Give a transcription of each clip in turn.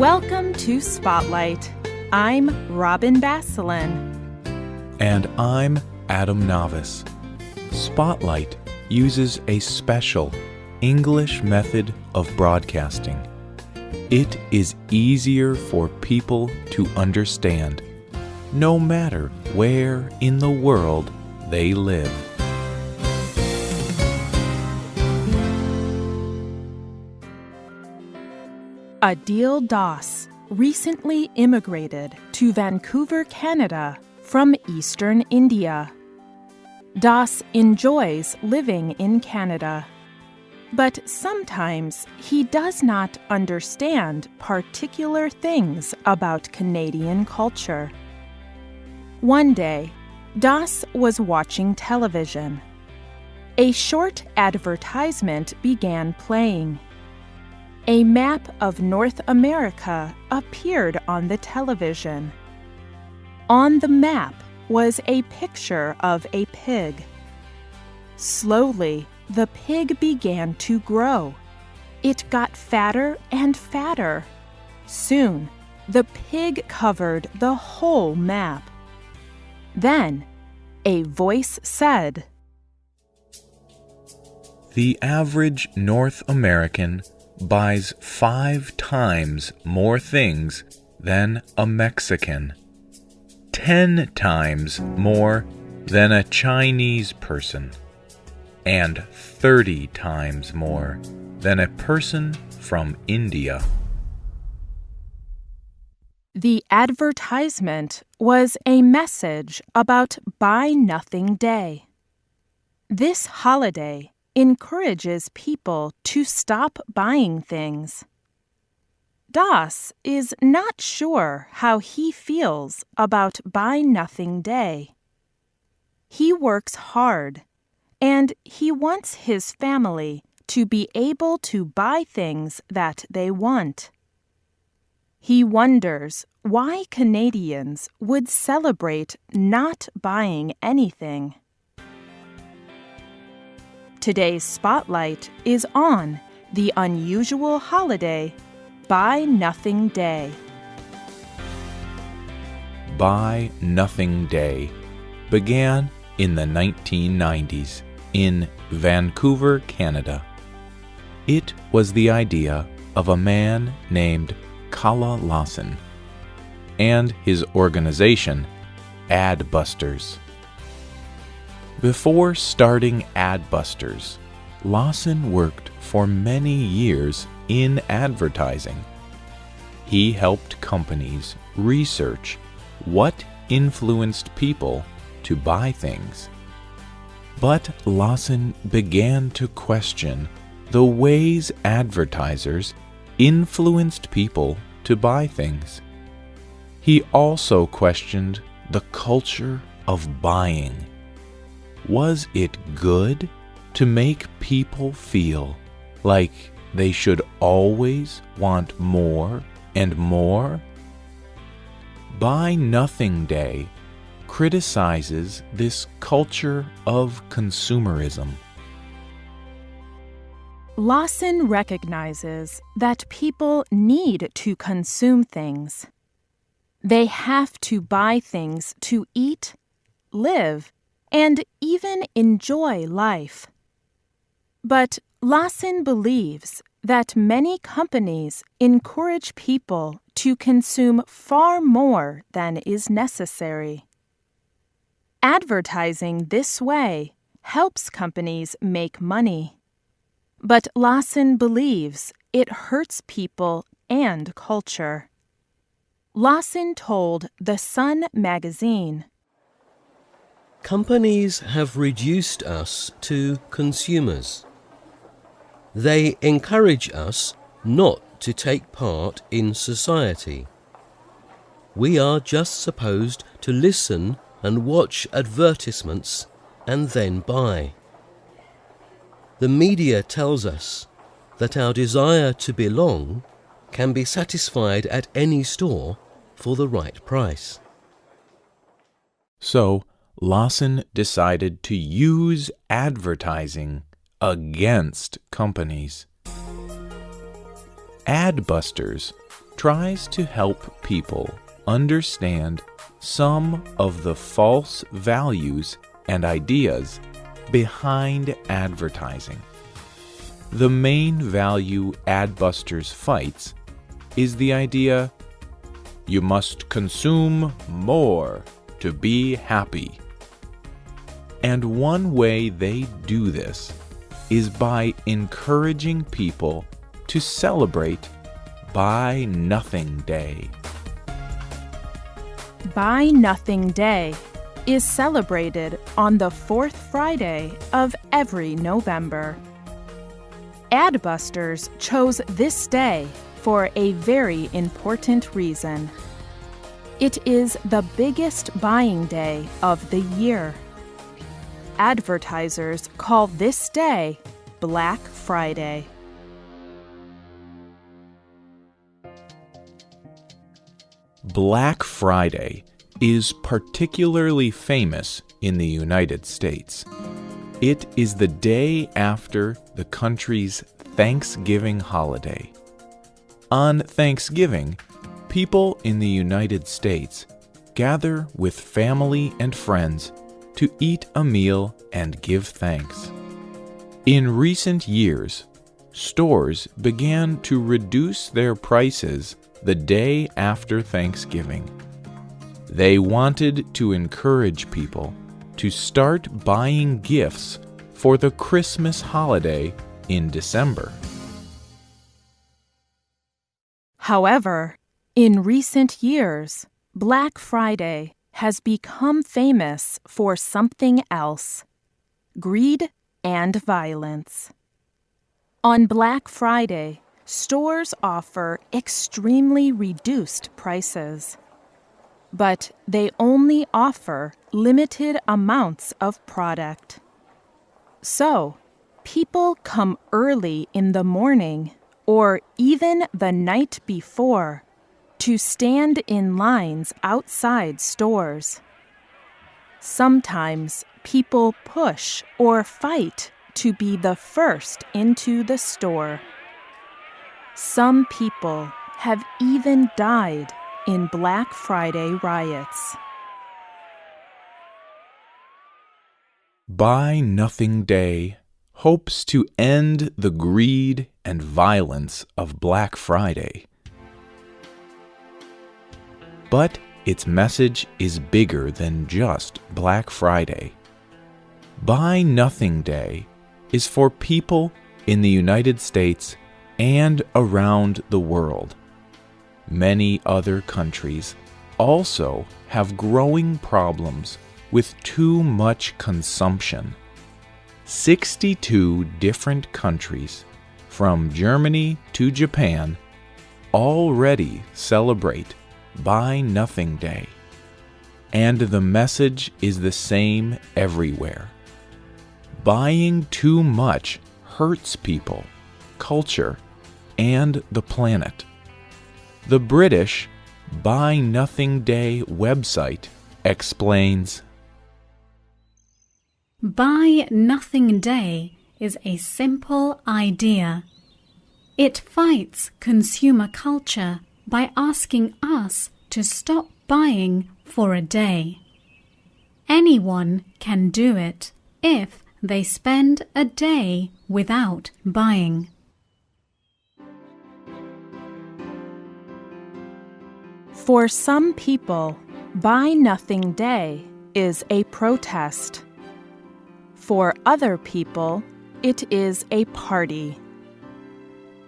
Welcome to Spotlight. I'm Robin Basselin. And I'm Adam Navis. Spotlight uses a special English method of broadcasting. It is easier for people to understand, no matter where in the world they live. Adil Das recently immigrated to Vancouver, Canada from eastern India. Das enjoys living in Canada, but sometimes he does not understand particular things about Canadian culture. One day, Das was watching television. A short advertisement began playing. A map of North America appeared on the television. On the map was a picture of a pig. Slowly, the pig began to grow. It got fatter and fatter. Soon, the pig covered the whole map. Then, a voice said, The average North American buys five times more things than a Mexican, ten times more than a Chinese person, and thirty times more than a person from India. The advertisement was a message about Buy Nothing Day. This holiday encourages people to stop buying things. Das is not sure how he feels about Buy Nothing Day. He works hard and he wants his family to be able to buy things that they want. He wonders why Canadians would celebrate not buying anything. Today's spotlight is on the unusual holiday Buy Nothing Day. Buy Nothing Day began in the 1990s in Vancouver, Canada. It was the idea of a man named Kalle Lasn and his organization, Adbusters. Before starting Adbusters, Lasn worked for many years in advertising. He helped companies research what influenced people to buy things. But Lasn began to question the ways advertisers influenced people to buy things. He also questioned the culture of buying. Was it good to make people feel like they should always want more and more? Buy Nothing Day criticizes this culture of consumerism. Lasn recognizes that people need to consume things. They have to buy things to eat, live, and even enjoy life. But Lasn believes that many companies encourage people to consume far more than is necessary. Advertising this way helps companies make money. But Lasn believes it hurts people and culture. Lasn told The Sun magazine Companies have reduced us to consumers. They encourage us not to take part in society. We are just supposed to listen and watch advertisements and then buy. The media tells us that our desire to belong can be satisfied at any store for the right price. So, Lasn decided to use advertising against companies. Adbusters tries to help people understand some of the false values and ideas behind advertising. The main value Adbusters fights is the idea you must consume more to be happy. And one way they do this is by encouraging people to celebrate Buy Nothing Day. Buy Nothing Day is celebrated on the fourth Friday of every November. Adbusters chose this day for a very important reason. It is the biggest buying day of the year. Advertisers call this day Black Friday. Black Friday is particularly famous in the United States. It is the day after the country's Thanksgiving holiday. On Thanksgiving, people in the United States gather with family and friends to eat a meal and give thanks. In recent years, stores began to reduce their prices the day after Thanksgiving. They wanted to encourage people to start buying gifts for the Christmas holiday in December. However, in recent years, Black Friday has become famous for something else greed and violence. On Black Friday, stores offer extremely reduced prices. But they only offer limited amounts of product. So, people come early in the morning or even the night before to stand in lines outside stores. Sometimes people push or fight to be the first into the store. Some people have even died in Black Friday riots. Buy Nothing Day hopes to end the greed and violence of Black Friday. But its message is bigger than just Black Friday. Buy Nothing Day is for people in the United States and around the world. Many other countries also have growing problems with too much consumption. 62 different countries, from Germany to Japan, already celebrate Buy Nothing Day. And the message is the same everywhere. Buying too much hurts people, culture, and the planet. The British Buy Nothing Day website explains Buy Nothing Day is a simple idea. It fights consumer culture by asking us to stop buying for a day. Anyone can do it if they spend a day without buying. For some people, Buy Nothing Day is a protest. For other people, it is a party.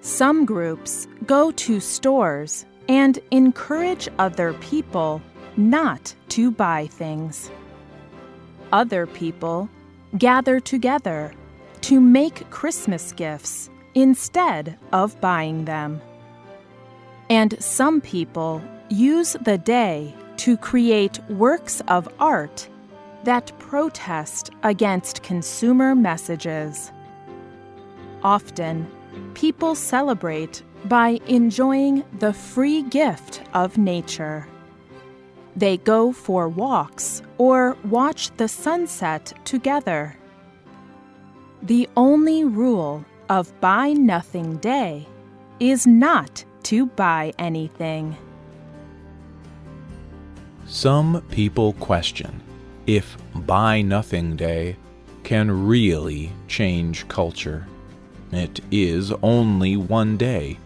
Some groups go to stores and encourage other people not to buy things. Other people gather together to make Christmas gifts instead of buying them. And some people use the day to create works of art that protest against consumer messages. Often, people celebrate by enjoying the free gift of nature. They go for walks or watch the sunset together. The only rule of Buy Nothing Day is not to buy anything. Some people question if Buy Nothing Day can really change culture. It is only one day,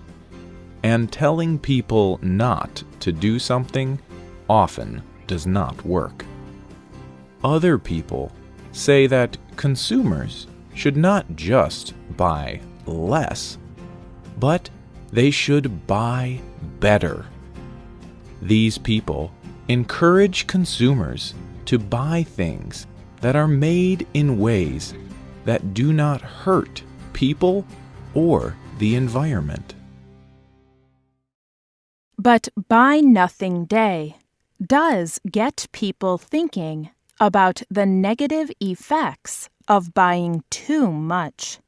and telling people not to do something often does not work. Other people say that consumers should not just buy less, but they should buy better. These people encourage consumers to buy things that are made in ways that do not hurt people or the environment. But Buy Nothing Day does get people thinking about the negative effects of buying too much.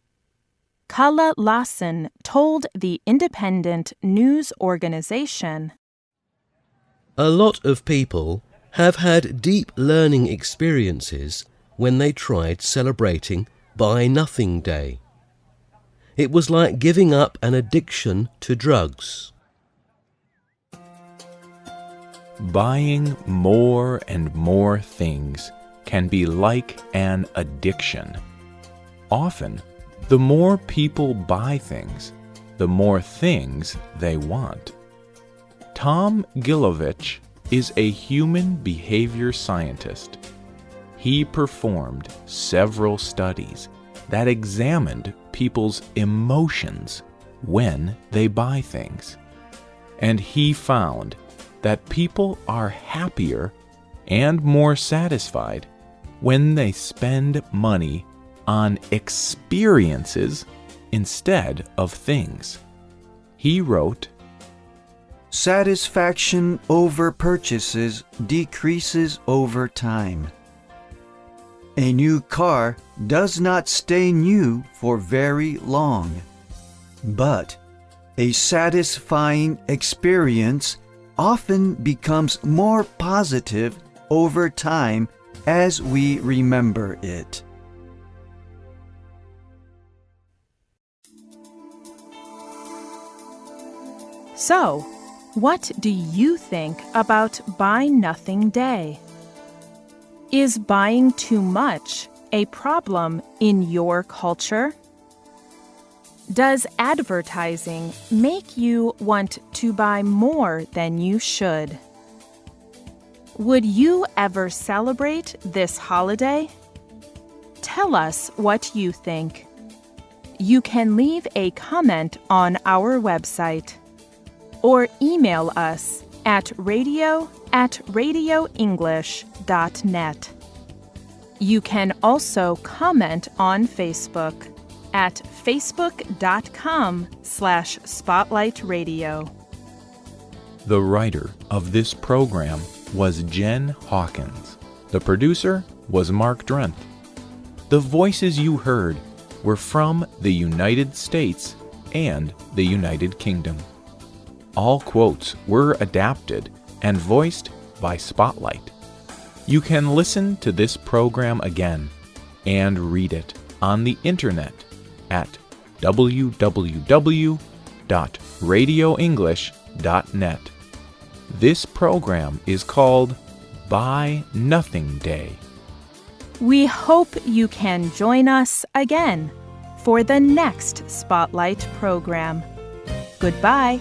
Kalle Lasn told the independent news organization A lot of people have had deep learning experiences when they tried celebrating Buy Nothing Day. It was like giving up an addiction to drugs. Buying more and more things can be like an addiction. Often, the more people buy things, the more things they want. Tom Gilovich is a human behavior scientist. He performed several studies that examined people's emotions when they buy things. And he found that people are happier and more satisfied when they spend money on experiences instead of things. He wrote, Satisfaction over purchases decreases over time. A new car does not stay new for very long, but a satisfying experience often becomes more positive over time as we remember it. So, what do you think about Buy Nothing Day? Is buying too much a problem in your culture? Does advertising make you want to buy more than you should? Would you ever celebrate this holiday? Tell us what you think. You can leave a comment on our website or email us at radio at radioenglish.net. You can also comment on Facebook at facebook.com slash spotlightradio. The writer of this program was Jen Hawkins. The producer was Mark Drenth. The voices you heard were from the United States and the United Kingdom. All quotes were adapted and voiced by Spotlight. You can listen to this program again and read it on the internet at www.radioenglish.net. This program is called Buy Nothing Day. We hope you can join us again for the next Spotlight program. Goodbye.